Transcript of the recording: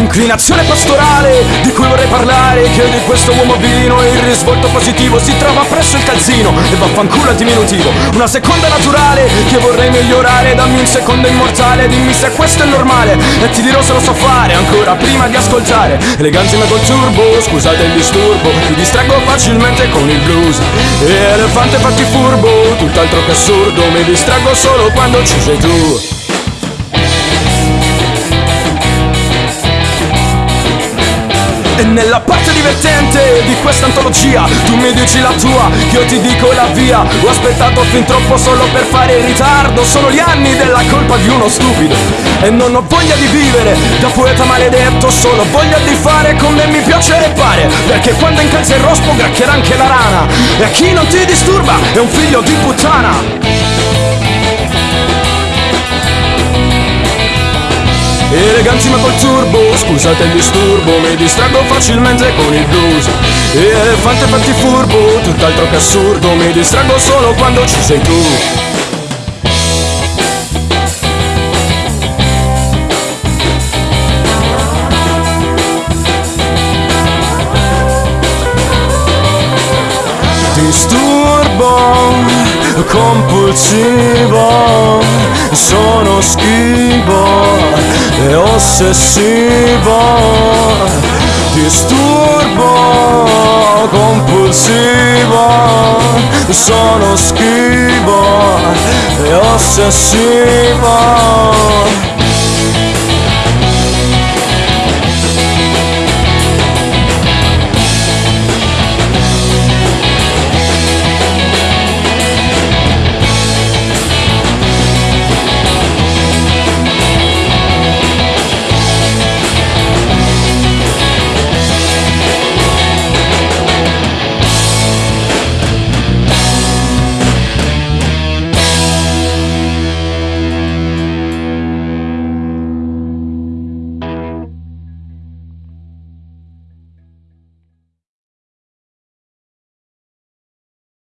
Inclinazione pastorale di cui vorrei parlare Che di questo uomo vino il risvolto positivo Si trova presso il calzino e vaffanculo al diminutivo. Una seconda naturale che vorrei migliorare Dammi un secondo immortale, dimmi se questo è normale E ti dirò se lo so fare ancora prima di ascoltare. Eleganti ma col turbo, scusate il disturbo Mi distraggo facilmente con il blues. E elefante fatti furbo, tutt'altro che assurdo Mi distraggo solo quando ci sei tu nella parte divertente di questa antologia. Tu mi dici la tua, io ti dico la via. Ho aspettato fin troppo solo per fare il ritardo. Sono gli anni della colpa di uno stupido. E non ho voglia di vivere da poeta maledetto. Solo voglia di fare come mi piace e pare Perché quando incalza il rospo gracchierà anche la rana. E a chi non ti disturba è un figlio di puttana Eleganti ma col turbo, scusate il disturbo Mi distraggo facilmente con il blues. Elefante fatti furbo, tutt'altro che assurdo Mi distraggo solo quando ci sei tu. Disturbo compulsivo, sono schivo ossessivo, disturbo compulsivo, sono schivo e ossessivo.